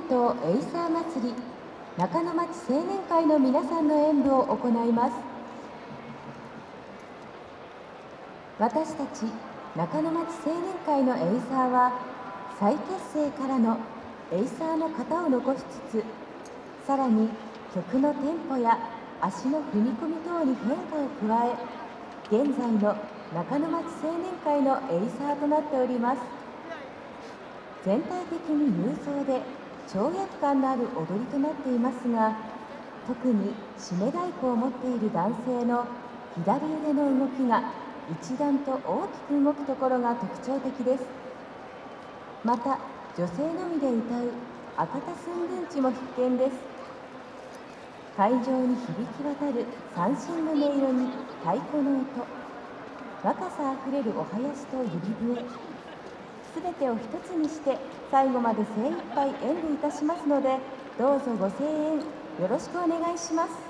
伝統エイサー祭り中の町青年会の皆さんの演舞を行います。私たち中の町青年会のエイサーは再結成からのエイサーの型を残しつつさらに曲のテンポや足の踏み込み等に変化を加え現在の中の町青年会のエイサーとなっております。全体的に勇壮で跳躍感のある踊りとなっていますが特に締め太鼓を持っている男性の左腕の動きが一段と大きく動くところが特徴的です。また女性のみで歌う赤田寸分地も必見です。会場に響き渡る三振の音色に太鼓の音若さあふれるお囃子と指笛。全てを一つにして最後まで精一杯演舞いたしますのでどうぞご声援よろしくお願いします。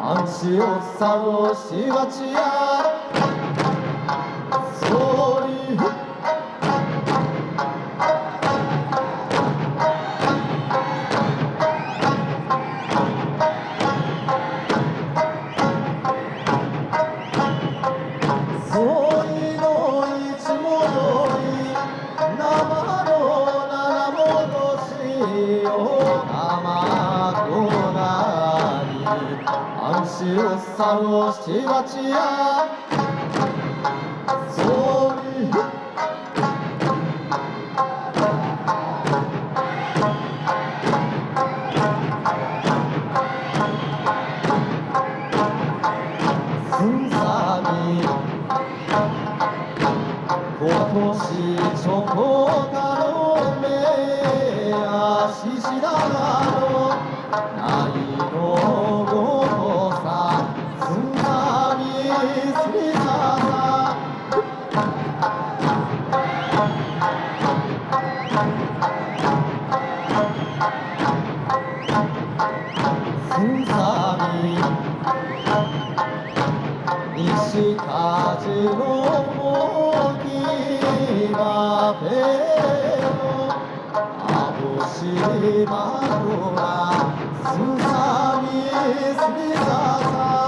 足を探しがちや。心をしがちや。総理すんさみ今年チョコタの目やししだがのな 이시까지로 보기 마배요 아버지 마루라 수사 미스 사사.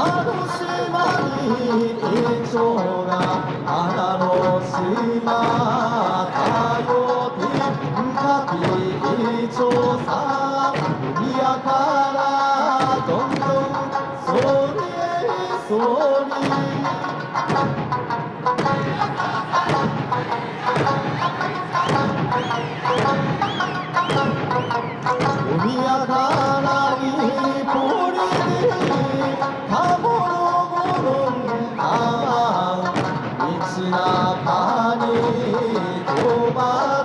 あの島に一丁なあの島かって深か一さ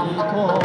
一坨